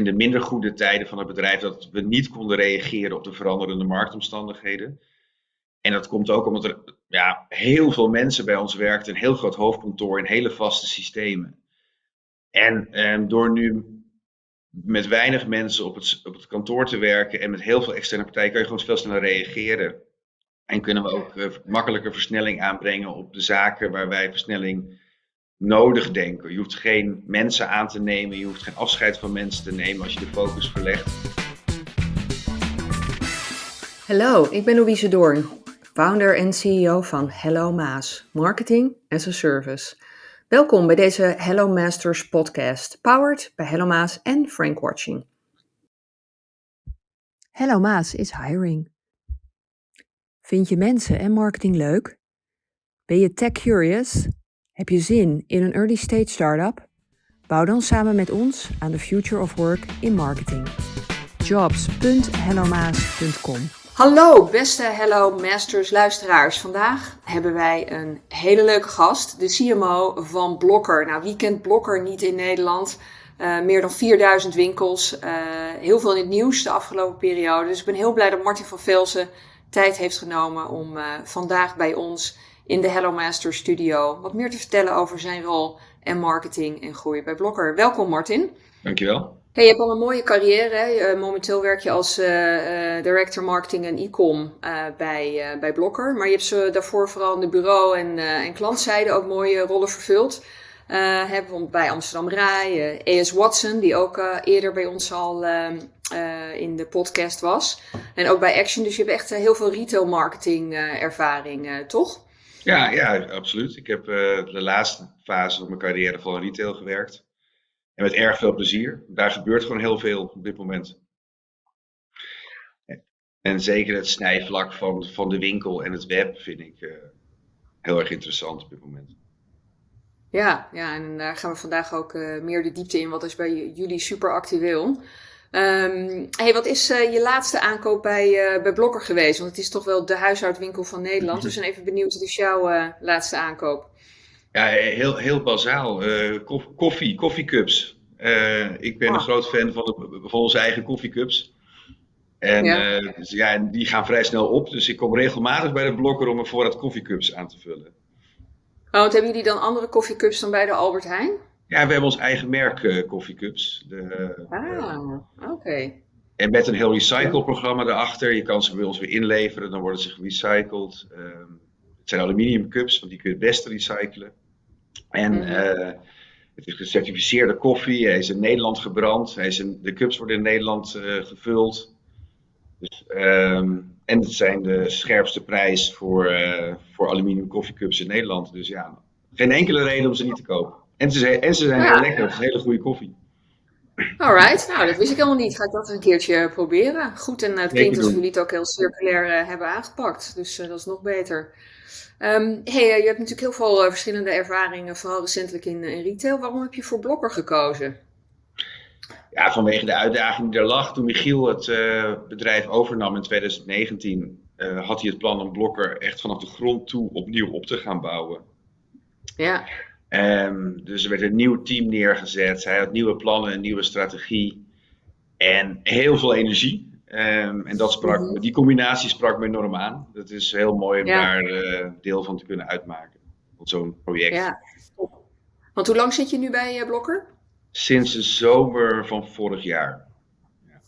in de minder goede tijden van het bedrijf dat we niet konden reageren op de veranderende marktomstandigheden. En dat komt ook omdat er ja, heel veel mensen bij ons werkten, een heel groot hoofdkantoor en hele vaste systemen. En, en door nu met weinig mensen op het, op het kantoor te werken en met heel veel externe partijen, kan je gewoon veel sneller reageren. En kunnen we ook uh, makkelijker versnelling aanbrengen op de zaken waar wij versnelling nodig denken. Je hoeft geen mensen aan te nemen, je hoeft geen afscheid van mensen te nemen als je de focus verlegt. Hallo, ik ben Louise Doorn, founder en CEO van Hello Maas, Marketing as a Service. Welkom bij deze Hello Masters podcast, powered bij Hello Maas en Frank Watching. Hello Maas is hiring. Vind je mensen en marketing leuk? Ben je tech curious? Heb je zin in een early stage startup? Bouw dan samen met ons aan de future of work in marketing. jobs.hellomaas.com Hallo beste Hello Masters luisteraars. Vandaag hebben wij een hele leuke gast, de CMO van Blokker. Nou, wie kent Blokker niet in Nederland? Uh, meer dan 4000 winkels, uh, heel veel in het nieuws de afgelopen periode. Dus ik ben heel blij dat Martin van Velsen tijd heeft genomen om uh, vandaag bij ons in de Hello Master Studio wat meer te vertellen over zijn rol en marketing en groei bij Blokker. Welkom Martin. Dankjewel. Hey, je hebt al een mooie carrière. Hè? momenteel werk je als uh, uh, director marketing en e-com uh, bij, bij Blokker. Maar je hebt ze daarvoor vooral in de bureau- en, en klantzijde ook mooie rollen vervuld. hebben we bij Amsterdam Rai, ES Watson, die ook eerder bij ons al ehm, in de podcast was. En ook bij Action. Dus je hebt echt heel veel retail marketing ervaring, toch? Ja, ja, absoluut. Ik heb uh, de laatste fase van mijn carrière vooral in retail gewerkt. En met erg veel plezier. Daar gebeurt gewoon heel veel op dit moment. En zeker het snijvlak van, van de winkel en het web vind ik uh, heel erg interessant op dit moment. Ja, ja, en daar gaan we vandaag ook meer de diepte in. Wat is bij jullie super actueel? Um, hey, wat is uh, je laatste aankoop bij, uh, bij Blokker geweest? Want het is toch wel de huishoudwinkel van Nederland. Dus we zijn even benieuwd, wat is jouw uh, laatste aankoop? Ja, heel, heel bazaal. koffie, koffiecups. ik ben oh. een groot fan van, de, van onze eigen koffiecups. En ja. Dus, ja, die gaan vrij snel op. Dus ik kom regelmatig bij de Blokker om een voorraad koffiecups aan te vullen. Oh, wat hebben jullie dan andere koffiecups dan bij de Albert Heijn? Ja, we hebben ons eigen merk uh, koffiecups. ah, oké. En met een heel recycleprogramma erachter. Je kan ze bij ons weer inleveren, dan worden ze gerecycled. Uh, het zijn aluminium cups, want die kun je het beste recyclen. En mm -hmm. het is gecertificeerde koffie. Hij is in Nederland gebrand. Hij is in, de cups worden in Nederland uh, gevuld. Dus, um, en het zijn de scherpste prijs voor, voor aluminium koffiecups in Nederland. Dus ja, geen enkele reden om ze niet te kopen. En ze zijn, en ze zijn heel lekker. Het is hele goede koffie. Alright, nou dat wist ik helemaal niet. Ga ik dat een keertje proberen. Goed, en het klinkt alsof jullie het ook heel circulair uh, hebben aangepakt. Dus uh, dat is nog beter. Um, hey, je hebt natuurlijk heel veel verschillende ervaringen, vooral recentelijk in, in, retail. Waarom heb je voor Blokker gekozen? Ja, vanwege de uitdaging die er lag. Toen Michiel het bedrijf overnam in 2019, had hij het plan om Blokker echt vanaf de grond toe opnieuw op te gaan bouwen. Ja. Um, dus er werd een nieuw team neergezet. Hij had nieuwe plannen, een nieuwe strategie. En heel veel energie. Um, en dat sprak, -hmm. die combinatie sprak me enorm aan. Dat is heel mooi om ja. daar uh, deel van te kunnen uitmaken. Van zo'n project. Ja, Want hoe lang zit je nu bij uh, Blokker? Sinds de zomer van vorig jaar.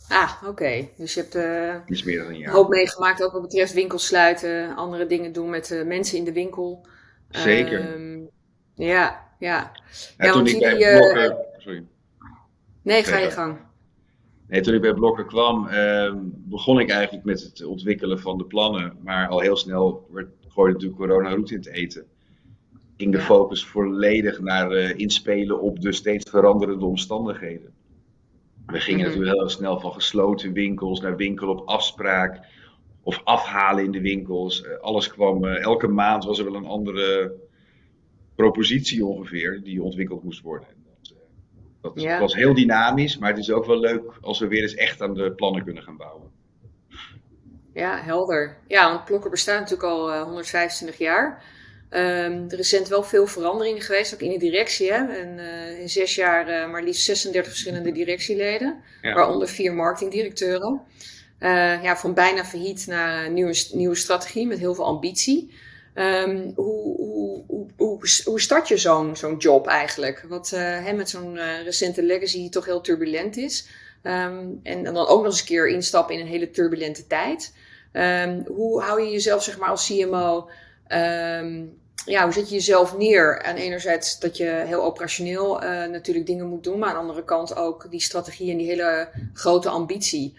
Ah, oké. Okay. Dus je hebt uh, Iets meer dan een jaar. hoop meegemaakt ook wat betreft winkels sluiten, andere dingen doen met mensen in de winkel. Zeker. Um, ja, ja. ja toen ik bij uh... Blokker... Sorry. Nee, ga je gang. Nee, toen ik bij Blokker kwam, uh, begon ik eigenlijk met het ontwikkelen van de plannen. Maar al heel snel werd, gooide natuurlijk corona roet in het eten. Ging de ja. focus volledig naar uh, inspelen op de steeds veranderende omstandigheden. We gingen mm -hmm. natuurlijk heel snel van gesloten winkels naar winkel op afspraak. Of afhalen in de winkels. Uh, alles kwam, elke maand was er wel een andere propositie ongeveer die ontwikkeld moest worden. Dat, dat ja. was heel dynamisch, maar het is ook wel leuk als we weer eens echt aan de plannen kunnen gaan bouwen. Ja, helder. Ja, want Blokker bestaat natuurlijk al uh, 125 jaar. Um, er recent wel veel veranderingen geweest, ook in de directie. Hè? En, uh, in zes jaar uh, maar liefst 36 verschillende directieleden, ja. waaronder vier marketingdirecteuren. Ja, van bijna failliet naar nieuwe, nieuwe strategie met heel veel ambitie. Um, hoe, hoe, hoe, start je zo'n zo'n job eigenlijk? Wat hè, met zo'n recente legacy toch heel turbulent is. Um, en, dan ook nog eens een keer instappen in een hele turbulente tijd. hoe hou je jezelf zeg maar als CMO Um, ja, hoe zet je jezelf neer? En enerzijds dat je heel operationeel uh, natuurlijk dingen moet doen, maar aan de andere kant ook die strategie en die hele grote ambitie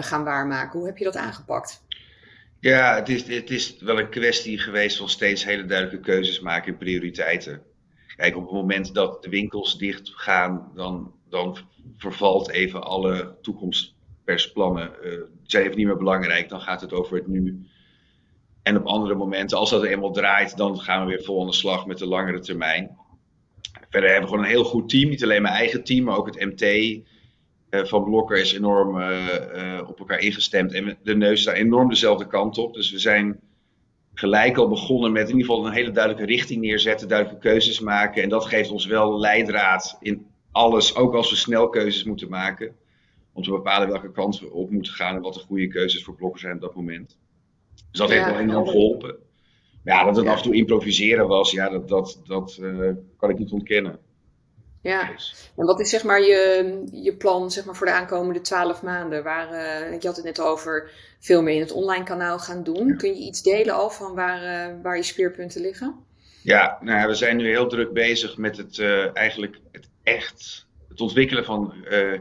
gaan waarmaken. Hoe heb je dat aangepakt? Ja, het is, wel een kwestie geweest van steeds hele duidelijke keuzes maken in prioriteiten. Kijk, op het moment dat de winkels dicht gaan, dan, dan vervalt even alle toekomstpersplannen. Uh, zijn even niet meer belangrijk, dan gaat het over het nu. En op andere momenten, als dat eenmaal draait, dan gaan we weer vol aan de slag met de langere termijn. Verder hebben we gewoon een heel goed team. Niet alleen mijn eigen team, maar ook het MT van Blokker is enorm uh, uh, op elkaar ingestemd. En de neus staat enorm dezelfde kant op. Dus we zijn gelijk al begonnen met in ieder geval een hele duidelijke richting neerzetten, duidelijke keuzes maken. En dat geeft ons wel leidraad in alles, ook als we snel keuzes moeten maken. Om te bepalen welke kant we op moeten gaan en wat de goede keuzes voor Blokker zijn op dat moment. Dus dat heeft wel enorm geholpen. Maar ja, dat het af en toe improviseren was, ja, dat, dat, dat uh, kan ik niet ontkennen. Ja, dus. en wat is zeg maar je, je plan zeg maar, voor de aankomende twaalf maanden? Waar, uh, je had het net over veel meer in het online kanaal gaan doen. Kun je iets delen al van waar, uh, waar je speerpunten liggen? Ja, nou, we zijn nu heel druk bezig met het eigenlijk het echt het ontwikkelen van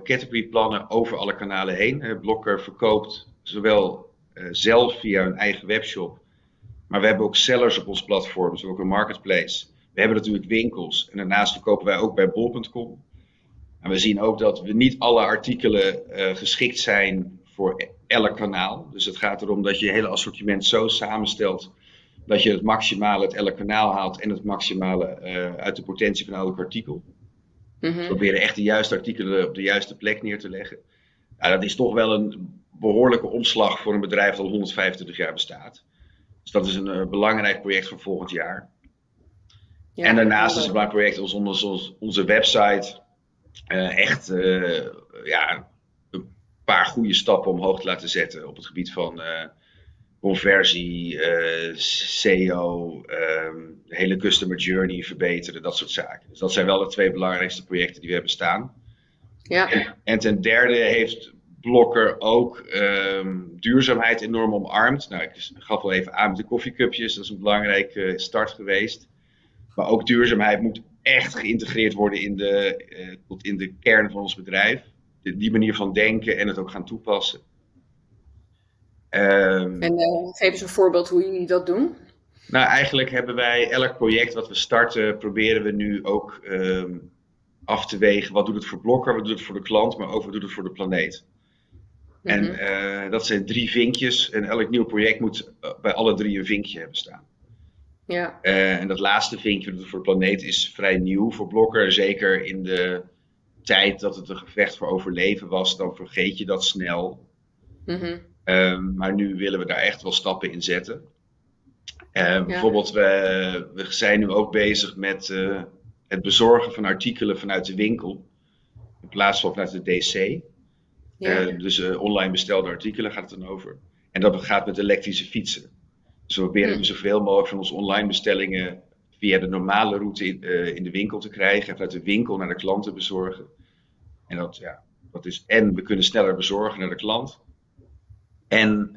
categoryplannen over alle kanalen heen. Blokker verkoopt zowel zelf via een eigen webshop. Maar we hebben ook sellers op ons platform, dus ook een marketplace. We hebben natuurlijk winkels en daarnaast verkopen wij ook bij bol.com. En we zien ook dat we niet alle artikelen uh, geschikt zijn voor elk kanaal. Dus het gaat erom dat je je hele assortiment zo samenstelt dat je het maximale uit elk kanaal haalt en het maximale uh, uit de potentie van elk artikel. Mm -hmm. We proberen echt de juiste artikelen op de juiste plek neer te leggen. Nou, dat is toch wel een behoorlijke omslag voor een bedrijf dat al 125 jaar bestaat. Dus dat is een uh, belangrijk project voor volgend jaar. Ja, en daarnaast is het een project onze, onze website uh, echt uh, ja, een paar goede stappen omhoog te laten zetten op het gebied van conversie, SEO, um, de hele customer journey verbeteren, dat soort zaken. Dus dat zijn wel de twee belangrijkste projecten die we hebben staan. Ja. En, en ten derde heeft Blokker ook um, duurzaamheid enorm omarmd. Nou, ik gaf wel even aan met de koffiecupjes, dat is een belangrijke start geweest. Maar ook duurzaamheid moet echt geïntegreerd worden in de, uh, tot in de kern van ons bedrijf. De, die manier van denken en het ook gaan toepassen. Um, en uh, geef eens een voorbeeld hoe jullie dat doen. Nou, eigenlijk hebben wij elk project wat we starten, proberen we nu ook um, af te wegen. Wat doet het voor Blokker, wat doet het voor de klant, maar ook wat doet het voor de planeet. En uh, dat zijn drie vinkjes. En elk nieuw project moet bij alle drie een vinkje hebben staan. Ja. Uh, en dat laatste vinkje voor de planeet is vrij nieuw voor Blokker. Zeker in de tijd dat het een gevecht voor overleven was, dan vergeet je dat snel. Mm -hmm. maar nu willen we daar echt wel stappen in zetten. Ja. Bijvoorbeeld, we, we, zijn nu ook bezig met het bezorgen van artikelen vanuit de winkel. In plaats van vanuit de DC. Ja. Uh, dus online bestelde artikelen gaat het dan over. En dat gaat met elektrische fietsen. Dus we proberen mm. zoveel mogelijk van onze online bestellingen via de normale route in, uh, in de winkel te krijgen. En vanuit de winkel naar de klant te bezorgen. En dat, ja, dat is en we kunnen sneller bezorgen naar de klant. En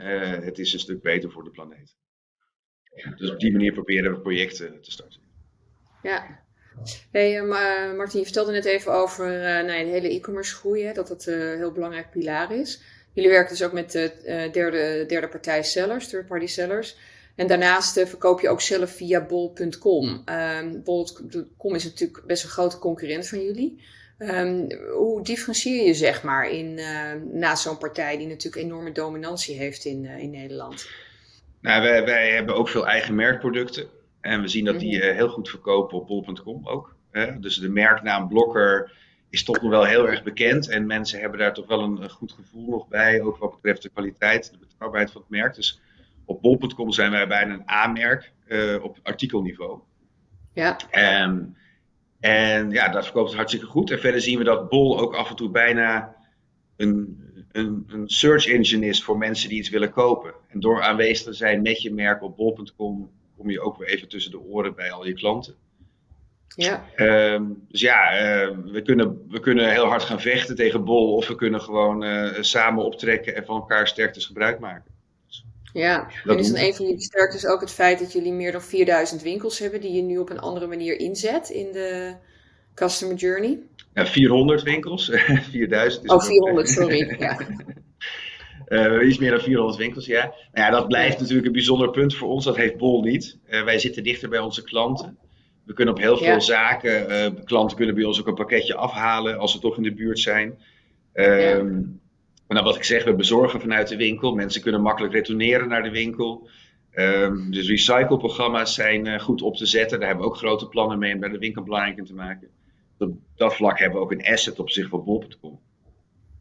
het is een stuk beter voor de planeet. Dus op die manier proberen we projecten te starten. Ja, Hey, uh, Martin, je vertelde net even over uh, nou, de hele e-commerce groei, hè, dat dat een heel belangrijk pilaar is. Jullie werken dus ook met derde, derde partij sellers, third party sellers. En daarnaast verkoop je ook zelf via bol.com. Um, bol.com is natuurlijk best een grote concurrent van jullie. Um, hoe differentieer je zeg maar in, naast zo'n partij die natuurlijk enorme dominantie heeft in, in Nederland? Nou, wij, wij hebben ook veel eigen merkproducten. En we zien dat die mhm. eh, heel goed verkopen op bol.com ook. Hè? Dus de merknaam Blokker is toch nog wel heel erg bekend. En mensen hebben daar toch wel een, goed gevoel nog bij. Ook wat betreft de kwaliteit, de betrouwbaarheid van het merk. Dus Op bol.com zijn wij bijna een A-merk op artikelniveau. Ja. Um, en ja, dat verkoopt het hartstikke goed. En verder zien we dat Bol ook af en toe bijna een, een, een search engine is voor mensen die iets willen kopen. En door aanwezig te zijn met je merk op bol.com kom je ook weer even tussen de oren bij al je klanten. Ja. Um, dus ja, uh, we, kunnen, we kunnen heel hard gaan vechten tegen Bol of we kunnen gewoon uh, samen optrekken en van elkaar sterktes gebruik maken. Ja, en is dan een van jullie sterktes ook het feit dat jullie meer dan 4000 winkels hebben die je nu op een andere manier inzet in de customer journey? Ja, 400 winkels. 4000 is Oh, 400, sorry. ja. Uh, iets meer dan 400 winkels, ja. Nou ja, dat blijft natuurlijk een bijzonder punt voor ons. Dat heeft Bol niet. Uh, wij zitten dichter bij onze klanten. We kunnen op heel veel ja. zaken, uh, klanten kunnen bij ons ook een pakketje afhalen als ze toch in de buurt zijn. Ja. Um, nou, wat ik zeg, we bezorgen vanuit de winkel. Mensen kunnen makkelijk retourneren naar de winkel. Um, dus recycleprogramma's zijn uh, goed op te zetten. Daar hebben we ook grote plannen mee om bij de winkel belangrijk in te maken. Op dat vlak hebben we ook een asset op zich voor bol.com.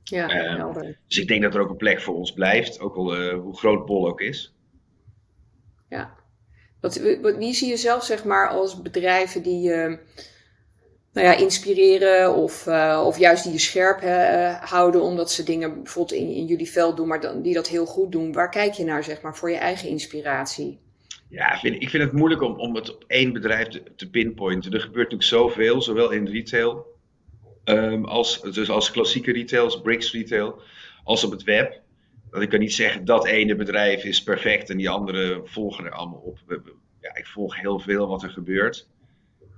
Ja, helder. Um, dus ik denk dat er ook een plek voor ons blijft, ook al uh, hoe groot bol ook is. Ja. Wat, wat, wie zie je zelf zeg maar als bedrijven die uh, nou ja, inspireren of, uh, of juist die je scherp uh, houden omdat ze dingen bijvoorbeeld in, in jullie veld doen, maar dan, die dat heel goed doen. Waar kijk je naar zeg maar voor je eigen inspiratie? Ja, vind, ik vind het moeilijk om, om het op één bedrijf te, te pinpointen. Er gebeurt natuurlijk zoveel, zowel in retail um, als, dus als klassieke retail, als bricks retail, als op het web. Dat ik kan niet zeggen dat ene bedrijf is perfect en die andere volgen er allemaal op. Ja, ik volg heel veel wat er gebeurt.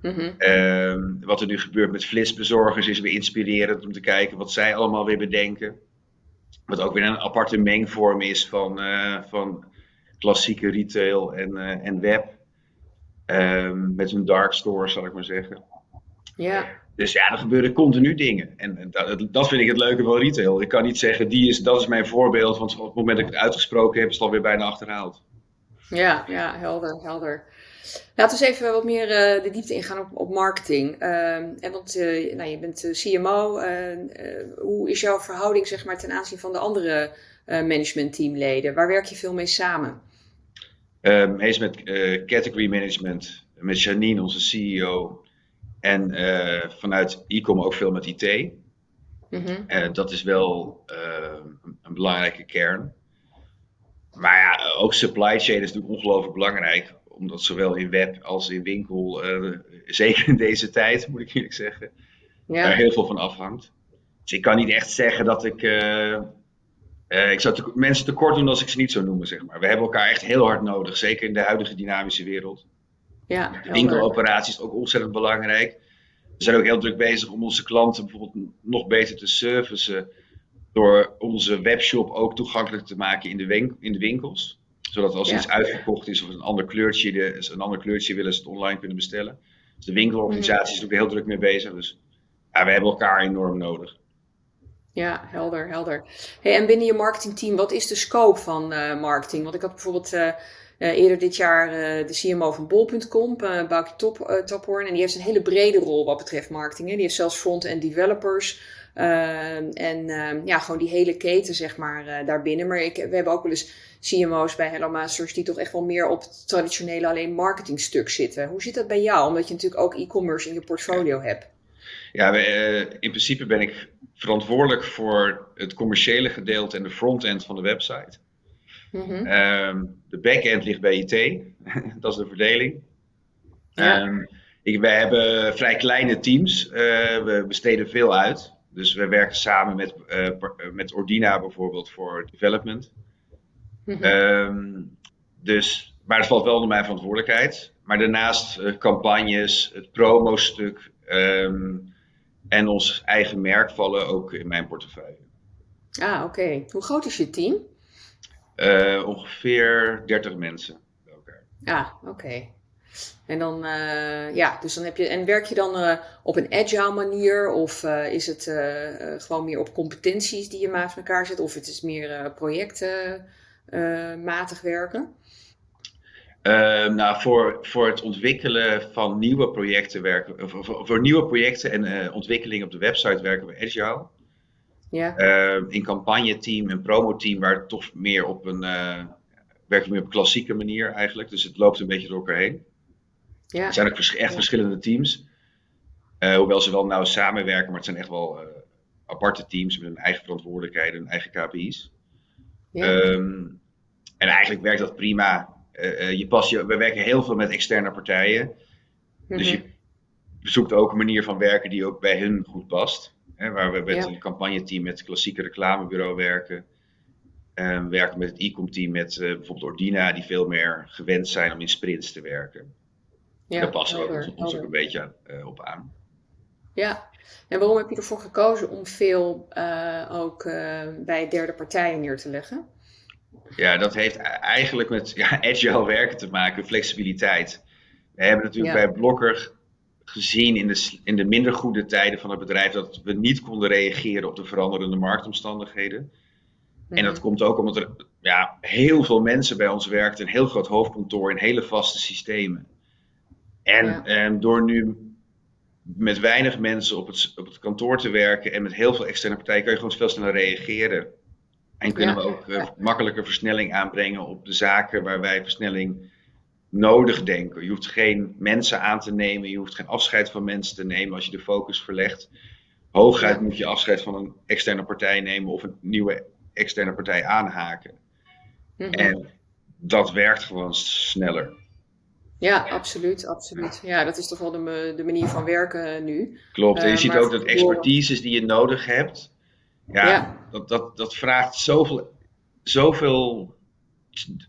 Mm -hmm. uh, wat er nu gebeurt met flitsbezorgers is weer inspirerend om te kijken wat zij allemaal weer bedenken. Wat ook weer een aparte mengvorm is van, uh, van klassieke retail en, uh, en web. Um, met hun dark store, zal ik maar zeggen. Ja. Dus ja, er gebeuren continu dingen. En, en dat, dat, vind ik het leuke van retail. Ik kan niet zeggen, die is, dat is mijn voorbeeld, want op het moment dat ik het uitgesproken heb, is het alweer bijna achterhaald. Ja, ja, helder, helder. Laten we eens even wat meer uh, de diepte ingaan op, op marketing. Uh, en want uh, nou, je bent CMO. hoe is jouw verhouding zeg maar, ten aanzien van de andere managementteamleden? Waar werk je veel mee samen? Um, met category management, met Janine, onze CEO. En vanuit e-com ook veel met IT. Mm -hmm. dat is wel een, een belangrijke kern. Maar ja, ook supply chain is natuurlijk ongelooflijk belangrijk omdat zowel in web als in winkel, uh, zeker in deze tijd, moet ik eerlijk zeggen, ja. er heel veel van afhangt. Dus ik kan niet echt zeggen dat ik. Uh, uh, ik zou te, mensen tekort doen als ik ze niet zou noemen, zeg maar. We hebben elkaar echt heel hard nodig, zeker in de huidige dynamische wereld. Ja, de winkeloperatie is ook ontzettend belangrijk. We zijn ook heel druk bezig om onze klanten bijvoorbeeld nog beter te servicen. Door onze webshop ook toegankelijk te maken in de, in de winkels zodat als ja. iets uitverkocht is of een ander kleurtje, de, een ander kleurtje willen ze het online kunnen bestellen. Dus de winkelorganisatie is ook heel druk mee bezig. Dus ja, we hebben elkaar enorm nodig. Ja, helder, helder. Hey, en binnen je marketingteam, wat is de scope van uh, marketing? Want ik had bijvoorbeeld uh, uh, eerder dit jaar de CMO van Bol.com, uh, Top, Tophoorn. En die heeft een hele brede rol wat betreft marketing. Hè. Die heeft zelfs front-end developers. En ja, gewoon die hele keten, zeg maar, daarbinnen. Maar ik, we hebben ook wel eens CMO's bij Hello Masters die toch echt wel meer op het traditionele alleen marketingstuk zitten. Hoe zit dat bij jou? Omdat je natuurlijk ook e-commerce in je portfolio hebt. Ja, we, uh, in principe ben ik verantwoordelijk voor het commerciële gedeelte en de frontend van de website. Mm -hmm. um, de backend ligt bij IT, dat is de verdeling. Ja. Um, ik, wij hebben vrij kleine teams, uh, we besteden veel uit. Dus we werken samen met, uh, met Ordina bijvoorbeeld voor development. Mm -hmm. dus, maar het valt wel onder mijn verantwoordelijkheid. Maar daarnaast uh, campagnes, het promostuk um, en ons eigen merk vallen ook in mijn portefeuille. Ah, oké. Okay. Hoe groot is je team? Uh, ongeveer 30 mensen bij elkaar. Ah, oké. Okay. En dan, uh, ja, dus dan heb je, en werk je dan uh, op een agile manier of uh, is het gewoon meer op competenties die je met elkaar zet of het is meer projecten? uh, matig werken? Uh, nou, voor, voor het ontwikkelen van nieuwe projecten werken, voor, voor, nieuwe projecten en ontwikkeling op de website werken we agile. Ja. Uh, in campagneteam en promoteam waar het toch meer op een, werkt meer op een klassieke manier eigenlijk. Dus het loopt een beetje door elkaar heen. Ja. Het zijn ook echt verschillende teams. Uh, hoewel ze wel nauw samenwerken, maar het zijn echt wel uh, aparte teams met hun eigen verantwoordelijkheden, hun eigen KPI's. Ja. Um, en eigenlijk werkt dat prima. Uh, je past je, we werken heel veel met externe partijen. Dus je mhm. zoekt ook een manier van werken die ook bij hun goed past. Hè, waar we met een campagneteam met het klassieke reclamebureau werken. Um, werken met het e-com team met bijvoorbeeld Ordina, die veel meer gewend zijn om in sprints te werken. Ja, Daar passen we ons ook een beetje uh, op aan. Ja, en waarom heb je ervoor gekozen om veel uh, ook bij derde partijen neer te leggen? Ja, dat heeft e-, eigenlijk met ja, agile werken te maken, flexibiliteit. We hebben natuurlijk bij Blokker gezien in de, in de minder goede tijden van het bedrijf dat we niet konden reageren op de veranderende marktomstandigheden. En dat mhm. komt ook omdat er ja, heel veel mensen bij ons werken, een heel groot hoofdkantoor in hele vaste systemen. En, en door nu met weinig mensen op het, op het kantoor te werken en met heel veel externe partijen, kan je gewoon veel sneller reageren. En kunnen we ook uh, makkelijker versnelling aanbrengen op de zaken waar wij versnelling nodig denken. Je hoeft geen mensen aan te nemen, je hoeft geen afscheid van mensen te nemen als je de focus verlegt. Hooguit moet je afscheid van een externe partij nemen of een nieuwe externe partij aanhaken. Mhm. En dat werkt gewoon sneller. Ja, absoluut, absoluut. Ja, dat is toch wel de, de manier van werken nu. Klopt, en je uh, ziet ook dat expertises die je nodig hebt, ja, Dat, dat, dat vraagt zoveel, zoveel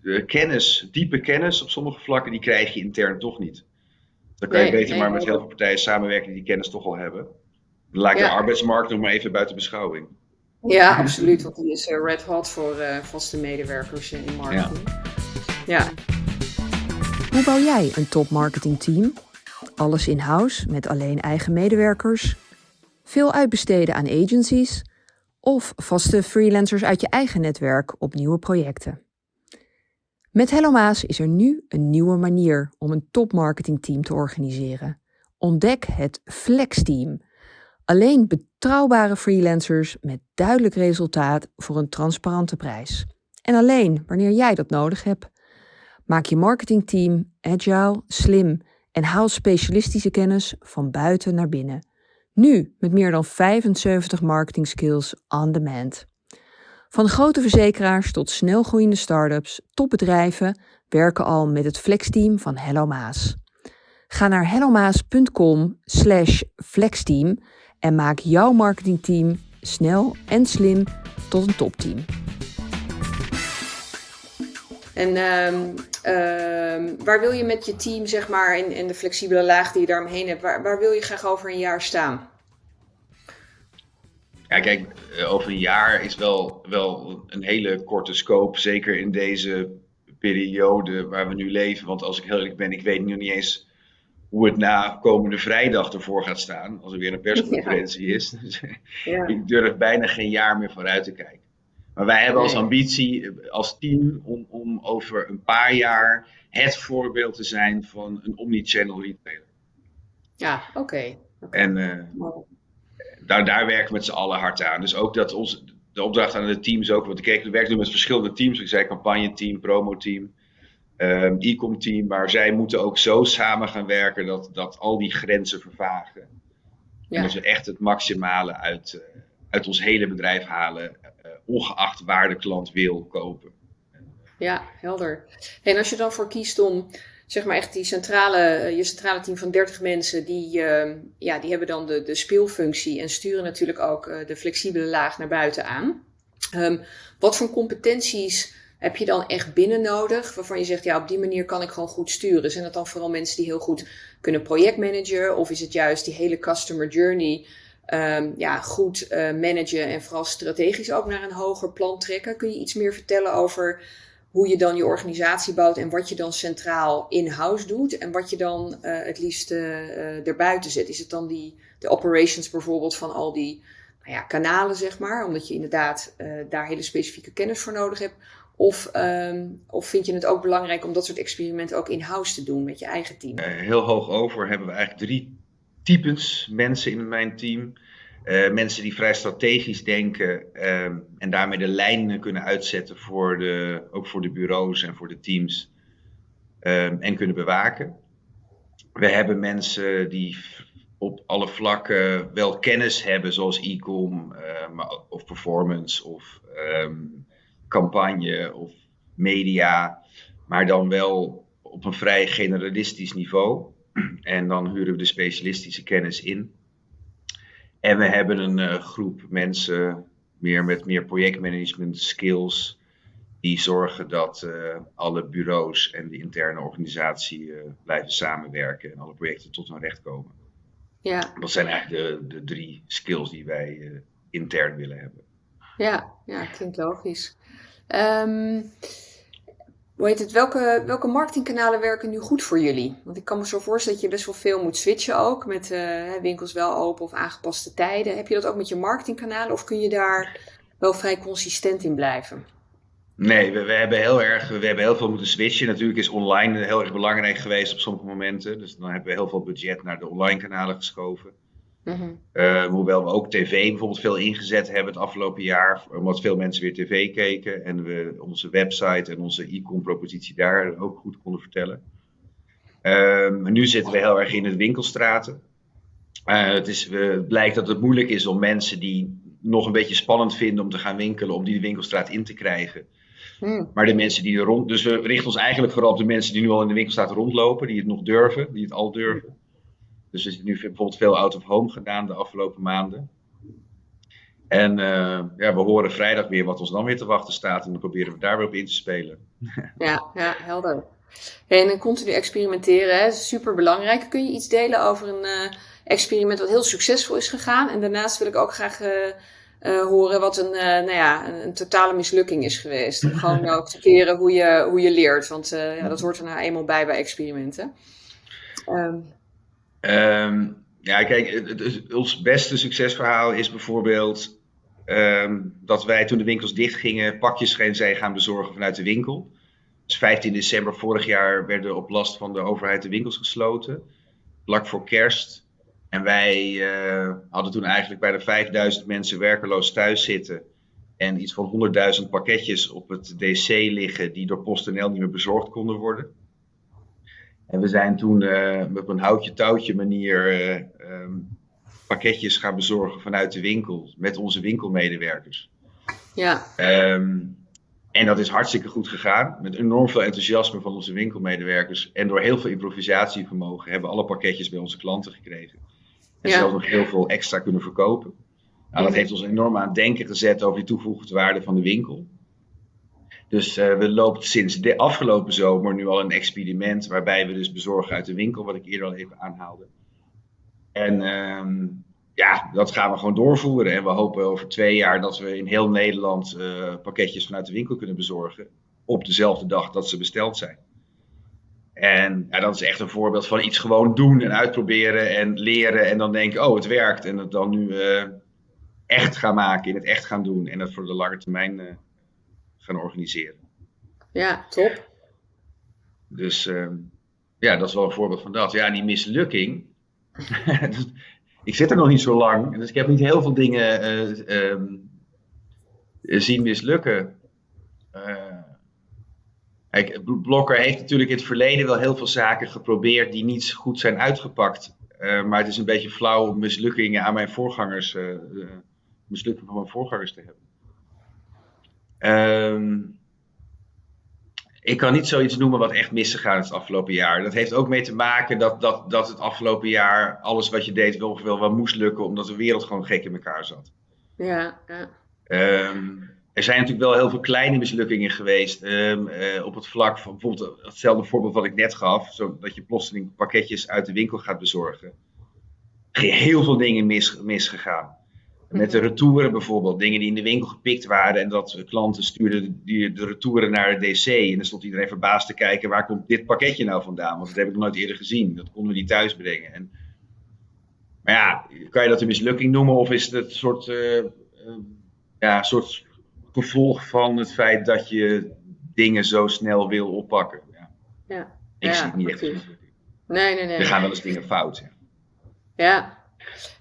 eh, kennis, diepe kennis op sommige vlakken, die krijg je intern toch niet. Dan kan je beter maar met heel veel partijen samenwerken die die kennis toch al hebben. Dan laat ik de arbeidsmarkt nog maar even buiten beschouwing. Ja, absoluut. Want die is red hot voor uh, vaste medewerkers in marketing. Ja. Hoe bouw jij een top marketing team? Alles in-house met alleen eigen medewerkers? Veel uitbesteden aan agencies? Of vaste freelancers uit je eigen netwerk op nieuwe projecten? Met Hello Maas is er nu een nieuwe manier om een top marketing team te organiseren. Ontdek het Flex Team. Alleen betrouwbare freelancers met duidelijk resultaat voor een transparante prijs. En alleen wanneer jij dat nodig hebt. Maak je marketingteam agile, slim en haal specialistische kennis van buiten naar binnen. Nu met meer dan 75 marketing skills on demand. Van grote verzekeraars tot snelgroeiende start-ups, topbedrijven werken al met het flexteam van Hello Maas. Ga naar hellomaas.com slash flexteam en maak jouw marketingteam snel en slim tot een topteam. En um, waar wil je met je team, zeg maar, in, in de flexibele laag die je daaromheen hebt, waar, waar wil je graag over een jaar staan? Ja, kijk, eh, over een jaar is wel, wel een hele korte scope. Zeker in deze periode waar we nu leven. Want als ik heel eerlijk ben, ik weet nu niet eens hoe het na komende vrijdag ervoor gaat staan. Als er weer een persconferentie is. Dus ja. ik durf bijna geen jaar meer vooruit te kijken. Maar wij hebben als ambitie, eh, als team, om, om over een paar jaar het voorbeeld te zijn van een omnichannel retailer. Ja, oké. En uh, daar, daar werken we met z'n allen hard aan. Dus ook dat ons, de opdracht aan de teams ook, want ik we werken nu met verschillende teams. Ik zei campagne-team, promo-team, um, e-com team. Maar zij moeten ook zo samen gaan werken dat, dat al die grenzen vervagen. Ja. En dat we echt het maximale uit, uh, uit ons hele bedrijf halen, ongeacht waar de klant wil kopen. Ja, helder. En als je dan voor kiest om zeg maar echt die centrale, eh, je centrale team van 30 mensen, die, uh, ja, die hebben dan de, de speelfunctie en sturen natuurlijk ook uh, de flexibele laag naar buiten aan. Um, wat voor competenties heb je dan echt binnen nodig, waarvan je zegt, ja, op die manier kan ik gewoon goed sturen? Zijn dat dan vooral mensen die heel goed kunnen projectmanagen, of is het juist die hele customer journey um, ja, goed uh, managen en vooral strategisch ook naar een hoger plan trekken? Kun je iets meer vertellen over hoe je dan je organisatie bouwt en wat je dan centraal in-house doet en wat je dan uh, het liefst uh, erbuiten zet. Is het dan die, de operations bijvoorbeeld van al die nou ja, kanalen, zeg maar, omdat je inderdaad daar hele specifieke kennis voor nodig hebt? Of, um, of vind je het ook belangrijk om dat soort experimenten ook in-house te doen met je eigen team? heel hoog over hebben we eigenlijk drie types mensen in mijn team. Uh, mensen die vrij strategisch denken um, en daarmee de lijnen kunnen uitzetten voor de, ook voor de bureaus en voor de teams um, en kunnen bewaken. We hebben mensen die op alle vlakken wel kennis hebben, zoals e-com uh, of performance of um, campagne of media, maar dan wel op een vrij generalistisch niveau. En dan huren we de specialistische kennis in. En we hebben een uh, groep mensen meer met meer projectmanagement skills. Die zorgen dat uh, alle bureaus en de interne organisatie uh, blijven samenwerken en alle projecten tot hun recht komen. Ja. Dat zijn eigenlijk de, de drie skills die wij intern willen hebben. Ja, ja klinkt logisch. Um, hoe heet het, welke, welke marketingkanalen werken nu goed voor jullie? Want ik kan me zo voorstellen dat je best wel veel moet switchen ook. Met uh, winkels wel open of aangepaste tijden. Heb je dat ook met je marketingkanalen of kun je daar wel vrij consistent in blijven? Nee, we, we, hebben heel erg, we hebben heel veel moeten switchen. Natuurlijk is online heel erg belangrijk geweest op sommige momenten. Dus dan hebben we heel veel budget naar de online kanalen geschoven. Mm hoewel we ook tv bijvoorbeeld veel ingezet hebben het afgelopen jaar, omdat veel mensen weer tv keken en we onze website en onze e-com propositie daar ook goed konden vertellen. Uh, nu zitten we heel erg in het winkelstraten. Uh, het, is, uh, blijkt dat het moeilijk is om mensen die nog een beetje spannend vinden om te gaan winkelen, om die de winkelstraat in te krijgen. Hmm. Maar de mensen die er rond. Dus we richten ons eigenlijk vooral op de mensen die nu al in de winkelstraat rondlopen, die het nog durven, die het al durven. Dus er is nu bijvoorbeeld veel out of home gedaan de afgelopen maanden. En uh, ja, we horen vrijdag weer wat ons dan weer te wachten staat. En dan proberen we daar weer op in te spelen. Ja, ja helder. En continu experimenteren, hè, super belangrijk. Kun je iets delen over een uh, experiment wat heel succesvol is gegaan? En daarnaast wil ik ook graag uh, horen wat een, nou ja, een, een, totale mislukking is geweest. Om gewoon ook te keren hoe je, hoe je leert. Want ja, dat hoort er nou eenmaal bij bij experimenten. Um, Um, ja, kijk, het, ons beste succesverhaal is bijvoorbeeld um, dat wij toen de winkels dichtgingen pakjes zijn gaan bezorgen vanuit de winkel. Dus 15 december vorig jaar werden op last van de overheid de winkels gesloten. Vlak voor kerst. En wij uh, hadden toen eigenlijk bijna 5000 mensen werkeloos thuis zitten. En iets van 100.000 pakketjes op het DC liggen die door PostNL niet meer bezorgd konden worden. En we zijn toen uh, op een houtje-touwtje manier uh, um, pakketjes gaan bezorgen vanuit de winkel met onze winkelmedewerkers. Ja. Um, en dat is hartstikke goed gegaan. Met enorm veel enthousiasme van onze winkelmedewerkers. En door heel veel improvisatievermogen hebben alle pakketjes bij onze klanten gekregen. En ja. zelfs nog heel veel extra kunnen verkopen. Nou, dat heeft ons enorm aan het denken gezet over die toegevoegde waarde van de winkel. Dus uh, we lopen sinds de afgelopen zomer nu al een experiment waarbij we dus bezorgen uit de winkel, wat ik eerder al even aanhaalde. En uh, ja, dat gaan we gewoon doorvoeren. En we hopen over twee jaar dat we in heel Nederland uh, pakketjes vanuit de winkel kunnen bezorgen. Op dezelfde dag dat ze besteld zijn. En ja, dat is echt een voorbeeld van iets gewoon doen en uitproberen en leren. En dan denken, oh, het werkt. En het dan nu uh, echt gaan maken, in het echt gaan doen. En dat voor de lange termijn gaan organiseren. Ja, top. Dus uh, ja, dat is wel een voorbeeld van dat. Ja, die mislukking. ik zit er nog niet zo lang, dus ik heb niet heel veel dingen uh, um, zien mislukken. Uh, kijk, Blokker heeft natuurlijk in het verleden wel heel veel zaken geprobeerd die niet goed zijn uitgepakt. Uh, maar het is een beetje flauw om mislukkingen aan mijn voorgangers, uh, mislukkingen van mijn voorgangers te hebben. Um, ik kan niet zoiets noemen wat echt misgegaan is het afgelopen jaar. Dat heeft ook mee te maken dat, dat, dat het afgelopen jaar alles wat je deed wel, wel, wel moest lukken, omdat de wereld gewoon gek in elkaar zat. Ja, ja. Um, er zijn natuurlijk wel heel veel kleine mislukkingen geweest um, uh, op het vlak van bijvoorbeeld hetzelfde voorbeeld wat ik net gaf, zo dat je plotseling pakketjes uit de winkel gaat bezorgen. Er heel veel dingen mis, misgegaan. Met de retouren bijvoorbeeld, dingen die in de winkel gepikt waren en dat klanten stuurden die, de retouren naar het DC. En dan stond iedereen verbaasd te kijken, waar komt dit pakketje nou vandaan? Want dat heb ik nog nooit eerder gezien. Dat konden we niet thuis brengen. En, maar ja, kan je dat een mislukking noemen of is het een soort, uh, uh, ja, soort gevolg van het feit dat je dingen zo snel wil oppakken? Ja. ja. Ik zie het niet echt. Nee, nee, nee. Er gaan wel eens dingen fout. Ja,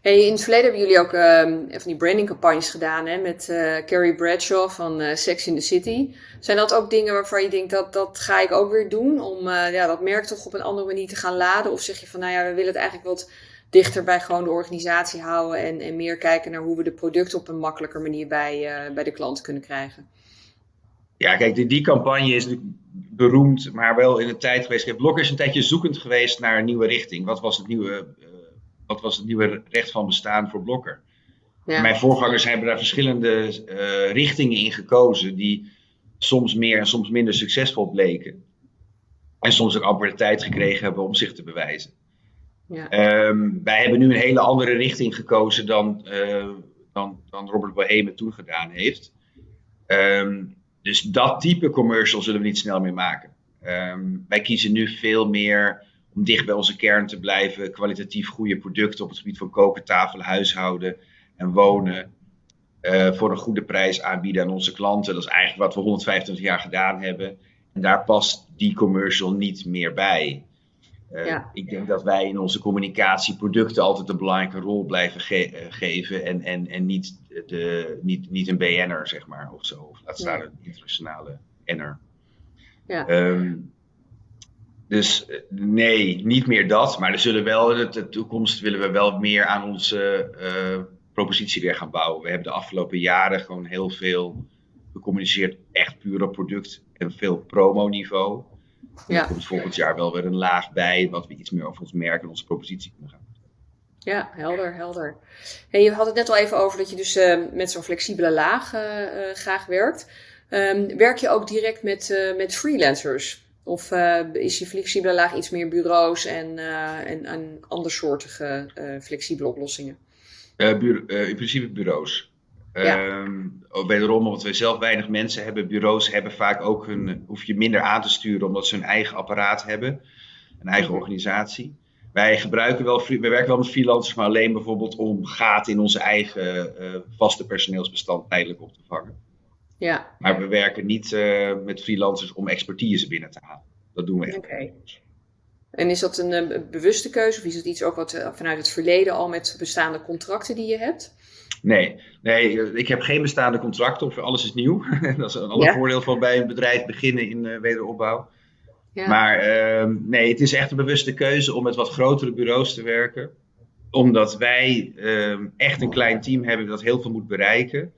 In het verleden hebben jullie ook uh, van die brandingcampagnes gedaan hè, met uh, Carrie Bradshaw van uh, Sex in the City. Zijn dat ook dingen waarvan je denkt dat dat ga ik ook weer doen om ja, dat merk toch op een andere manier te gaan laden? Of zeg je van nou ja, we willen het eigenlijk wat dichter bij gewoon de organisatie houden en, en meer kijken naar hoe we de producten op een makkelijker manier bij, bij de klant kunnen krijgen? Ja, kijk, die, die campagne is beroemd, maar wel in een tijd geweest. Blokker is een tijdje zoekend geweest naar een nieuwe richting. Wat was het nieuwe wat was het nieuwe recht van bestaan voor Blokker. Ja. Mijn voorgangers hebben daar verschillende uh, richtingen in gekozen, die soms meer en soms minder succesvol bleken. En soms ook amper de tijd gekregen hebben om zich te bewijzen. Ja. Um, wij hebben nu een hele andere richting gekozen dan, uh, dan, dan Robert Bohemen toen gedaan heeft. Um, dus dat type commercial zullen we niet snel meer maken. Um, wij kiezen nu veel meer om dicht bij onze kern te blijven, kwalitatief goede producten op het gebied van koken, tafel, huishouden en wonen. Uh, voor een goede prijs aanbieden aan onze klanten. Dat is eigenlijk wat we 125 jaar gedaan hebben. En daar past die commercial niet meer bij. Uh, Ik denk dat wij in onze communicatie producten altijd een belangrijke rol blijven ge uh, geven. En, en, en niet, de, niet, niet een BN'er, zeg maar, of zo. Of laat staan een internationale N'er. Ja. Um, dus eh, nee, niet meer dat. Maar er zullen wel in de toekomst willen we wel meer aan onze uh, propositie weer gaan bouwen. We hebben de afgelopen jaren gewoon heel veel gecommuniceerd, echt puur op product en veel promo-niveau. Ja. Er komt volgend jaar wel weer een laag bij, wat we iets meer over ons merk en onze propositie kunnen gaan. Ja, helder, helder. En je had het net al even over dat je dus uh, met zo'n flexibele laag uh, graag werkt. Um, werk je ook direct met, met freelancers? Of uh, is je flexibele laag iets meer bureaus en, uh, en, en andersoortige uh, flexibele oplossingen? in principe bureaus. Ja. Um, wederom, omdat wij zelf weinig mensen hebben, bureaus hebben vaak ook hun, hoef je minder aan te sturen omdat ze hun eigen apparaat hebben, een eigen mhm. organisatie. Wij gebruiken wel, we werken wel met freelancers, maar alleen bijvoorbeeld om gaten in onze eigen vaste personeelsbestand tijdelijk op te vangen. Ja. Maar we werken niet uh, met freelancers om expertise binnen te halen. Dat doen we echt. Oké. En is dat een, een, bewuste keuze of is het iets ook wat uh, vanuit het verleden al met bestaande contracten die je hebt? Nee, nee ik heb geen bestaande contracten of alles is nieuw. dat is een ander voordeel van bij een bedrijf beginnen in wederopbouw. Ja. Maar uh, nee, het is echt een bewuste keuze om met wat grotere bureaus te werken. Omdat wij uh, echt een klein team hebben dat heel veel moet bereiken.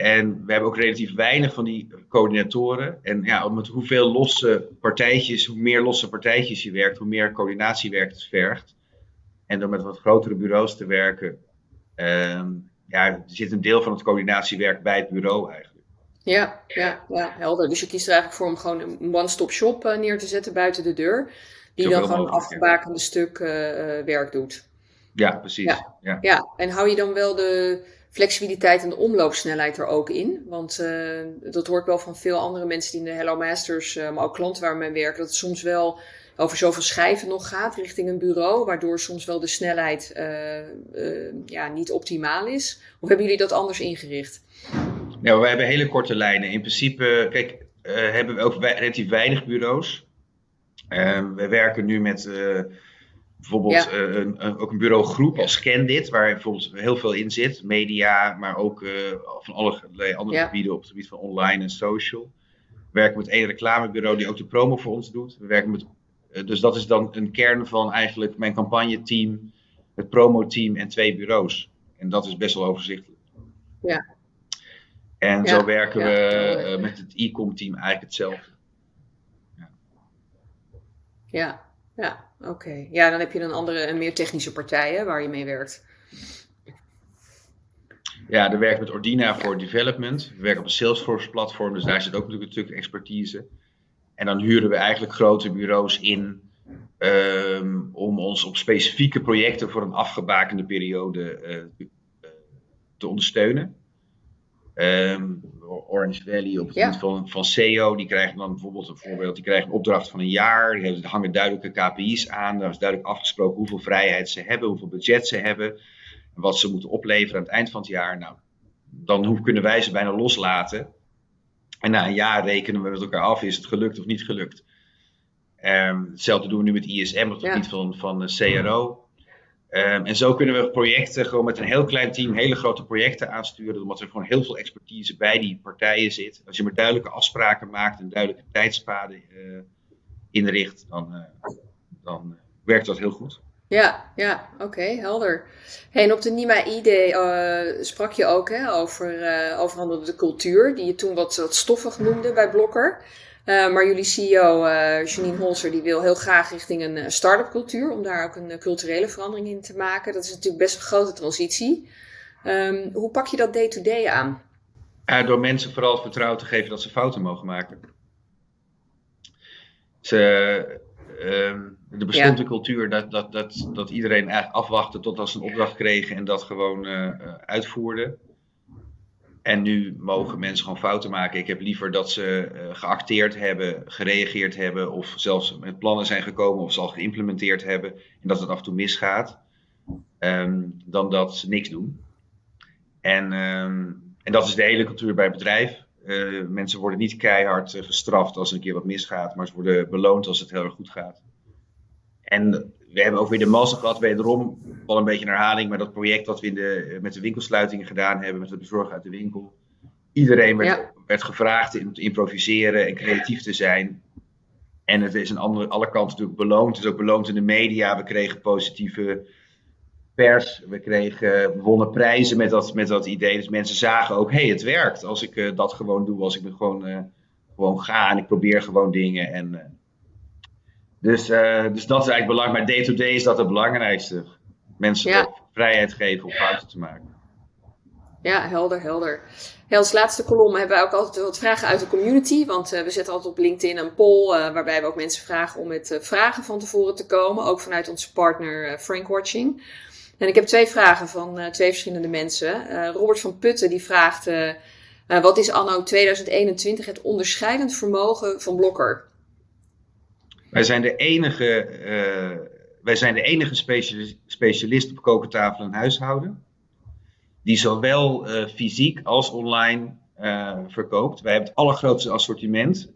En we hebben ook relatief weinig van die coördinatoren. En ja, met hoeveel losse partijtjes, hoe meer losse partijtjes je werkt, hoe meer coördinatiewerk het vergt. En door met wat grotere bureaus te werken, ehm, ja, zit een deel van het coördinatiewerk bij het bureau eigenlijk. Ja, ja, ja, helder. Dus je kiest er eigenlijk voor om gewoon een one-stop shop uh, neer te zetten buiten de deur. Die dan gewoon een afgebakende stuk uh, werk doet. Ja, precies. Ja. Ja. ja, en hou je dan wel de flexibiliteit en de omloopsnelheid er ook in. Want uh, dat hoor ik wel van veel andere mensen die in de Hello Masters, uh, maar ook klanten waar mee werken, dat het soms wel over zoveel schrijven nog gaat richting een bureau, waardoor soms wel de snelheid uh, ja, niet optimaal is. Of hebben jullie dat anders ingericht? Nou, we hebben hele korte lijnen. In principe, kijk, hebben we ook relatief weinig bureaus. we werken nu met Bijvoorbeeld uh, een, ook een bureaugroep als Scandit, waar bijvoorbeeld heel veel in zit. Media, maar ook uh, van allerlei andere gebieden op het gebied van online en social. We werken met één reclamebureau die ook de promo voor ons doet. We werken met, uh, dus dat is dan een kern van eigenlijk mijn campagneteam, het promoteam en twee bureaus. En dat is best wel overzichtelijk. Ja. En zo werken we met het e-com team eigenlijk hetzelfde. Ja, ja. Oké, ja, dan heb je een andere, een meer technische partij waar je mee werkt. Ja, we werken met Ordina voor development. We werken op een Salesforce platform, dus daar zit ook natuurlijk een stuk expertise. En dan huren we eigenlijk grote bureaus in um, om ons op specifieke projecten voor een afgebakende periode uh, te ondersteunen. Um, Orange Valley op het gebied van, van SEO, die krijgen dan bijvoorbeeld een voorbeeld, die krijgen een opdracht van een jaar, die hangen duidelijke KPI's aan, daar is duidelijk afgesproken hoeveel vrijheid ze hebben, hoeveel budget ze hebben, en wat ze moeten opleveren aan het eind van het jaar. Nou, dan hoe kunnen wij ze bijna loslaten. En na een jaar rekenen we met elkaar af, is het gelukt of niet gelukt. Um, hetzelfde doen we nu met ISM op het gebied van, van CRO. Ehm, en zo kunnen we projecten gewoon met een heel klein team hele grote projecten aansturen, omdat er gewoon heel veel expertise bij die partijen zit. Als je maar duidelijke afspraken maakt en duidelijke tijdspaden uh, inricht, dan, dan werkt dat heel goed. Ja, ja, oké, helder. Hey, en op de Nima ID sprak je ook hè, over, uh, over de cultuur, die je toen wat, wat stoffig noemde bij Blokker. Uh, maar jullie CEO Janine Holzer die wil heel graag richting een start-up cultuur, om daar ook een culturele verandering in te maken. Dat is natuurlijk best een grote transitie. Um, hoe pak je dat day-to-day -day aan? door mensen vooral het vertrouwen te geven dat ze fouten mogen maken. Ze, um, er bestond een cultuur dat, dat, dat, dat iedereen eigenlijk afwachtte tot als ze een opdracht kregen en dat gewoon uh, uitvoerde. En nu mogen mensen gewoon fouten maken. Ik heb liever dat ze uh, geacteerd hebben, gereageerd hebben, of zelfs met plannen zijn gekomen of ze al geïmplementeerd hebben en dat het af en toe misgaat, um, dan dat ze niks doen. En, um, en dat is de hele cultuur bij het bedrijf. Uh, mensen worden niet keihard gestraft als er een keer wat misgaat, maar ze worden beloond als het heel erg goed gaat. En we hebben ook weer de mazzel gehad, wederom, wel een beetje een herhaling, maar dat project wat we in de, met de winkelsluitingen gedaan hebben, met het bezorgen uit de winkel. Iedereen werd, werd gevraagd om te improviseren en creatief te zijn. En het is aan andere, alle kanten natuurlijk beloond. Het is ook beloond in de media. We kregen positieve pers. We kregen we wonnen prijzen met dat, met dat idee. Dus mensen zagen ook, hé, hey, het werkt. Als ik uh, dat gewoon doe, als ik me gewoon, uh, gewoon ga en ik probeer gewoon dingen. En, uh, dus, uh, dus dat is eigenlijk belangrijk. Maar day-to-day is dat het belangrijkste. Mensen ja. vrijheid geven om fouten te maken. Ja, helder, helder. Ja, als laatste kolom hebben we ook altijd wat vragen uit de community. Want uh, we zetten altijd op LinkedIn een poll uh, waarbij we ook mensen vragen om met vragen van tevoren te komen. Ook vanuit onze partner Frank Watching. En ik heb twee vragen van twee verschillende mensen. Robert van Putten die vraagt... wat is anno 2021 het onderscheidend vermogen van Blokker? Wij zijn de enige, uh, wij zijn de enige specialist, op kokentafel en huishouden. Die zowel uh, fysiek als online uh, verkoopt. Wij hebben het allergrootste assortiment.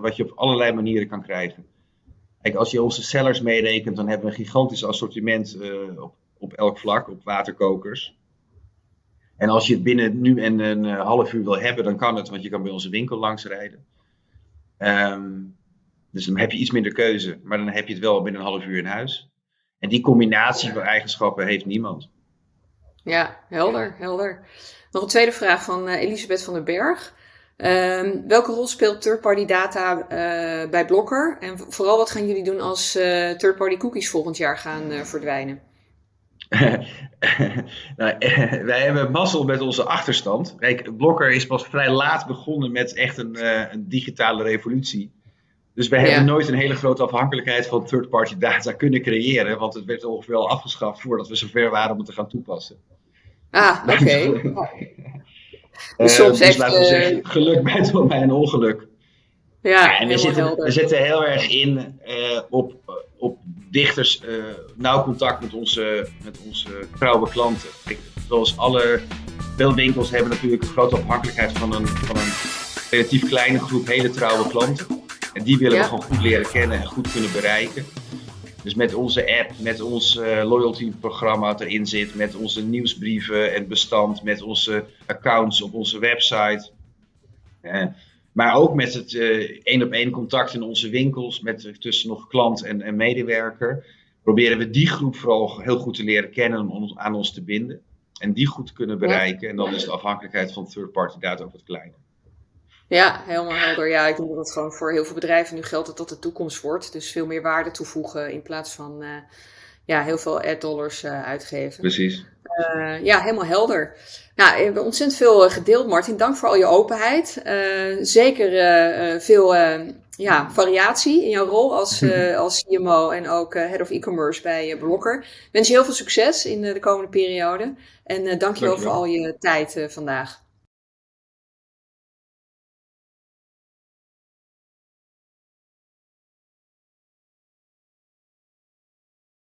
wat je op allerlei manieren kan krijgen. Kijk, als je onze sellers meerekent, dan hebben we een gigantisch assortiment op, op elk vlak. Op waterkokers. En als je het binnen nu en een half uur wil hebben, dan kan het, want je kan bij onze winkel langs rijden. Um, dus dan heb je iets minder keuze, maar dan heb je het wel binnen een half uur in huis. En die combinatie van eigenschappen heeft niemand. Ja, helder, helder. Nog een tweede vraag van uh, Elisabeth van den Berg. Um, welke rol speelt third-party data uh, bij Blokker? En vooral wat gaan jullie doen als uh, third-party cookies volgend jaar gaan verdwijnen? nou, wij hebben mazzel met onze achterstand. Kijk, Blokker is pas vrij laat begonnen met echt een, een digitale revolutie. Dus wij hebben nooit een hele grote afhankelijkheid van third-party data kunnen creëren, want het werd ongeveer al afgeschaft voordat we zover waren om het te gaan toepassen. Ah, oké. Okay. dus soms uh, dus laten we zeggen, eh, geluk bij, bij een ongeluk. Ja, ja en we zitten, we zitten heel erg in uh, op, op dichters uh, nauw contact met onze, met onze trouwe klanten. Ik, zoals alle veel winkels hebben natuurlijk een grote afhankelijkheid van een, van een relatief kleine groep hele trouwe klanten. En die willen we gewoon goed leren kennen en goed kunnen bereiken. Dus met onze app, met ons uh, loyalty programma wat erin zit, met onze nieuwsbrieven en bestand, met onze accounts op onze website. Uh, maar ook met het één op één contact in onze winkels, met tussen nog klant en, en, medewerker. Proberen we die groep vooral heel goed te leren kennen om ons, aan ons te binden. En die goed te kunnen bereiken. En dan is de afhankelijkheid van third party data ook wat kleiner. Ja, helemaal helder. Ja, ik denk dat het gewoon voor heel veel bedrijven nu geldt dat dat de toekomst wordt. Dus veel meer waarde toevoegen in plaats van uh, ja, heel veel ad-dollars uh, uitgeven. Precies. Uh, ja, helemaal helder. Nou, we hebben ontzettend veel gedeeld, Martin. Dank voor al je openheid. zeker veel ja, variatie in jouw rol als, als CMO en ook Head of E-Commerce bij Blokker. Ik wens je heel veel succes in de komende periode. En dank je wel voor al je tijd vandaag.